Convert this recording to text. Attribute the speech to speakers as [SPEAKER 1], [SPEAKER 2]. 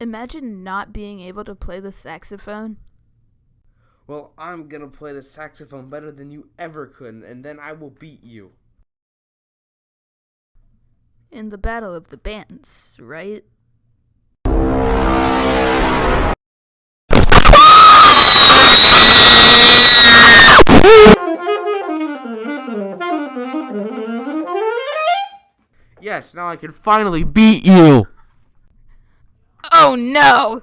[SPEAKER 1] Imagine not being able to play the saxophone.
[SPEAKER 2] Well, I'm gonna play the saxophone better than you ever could, and then I will beat you.
[SPEAKER 1] In the Battle of the Bands, right?
[SPEAKER 2] Yes, now I can finally beat you!
[SPEAKER 1] Oh no!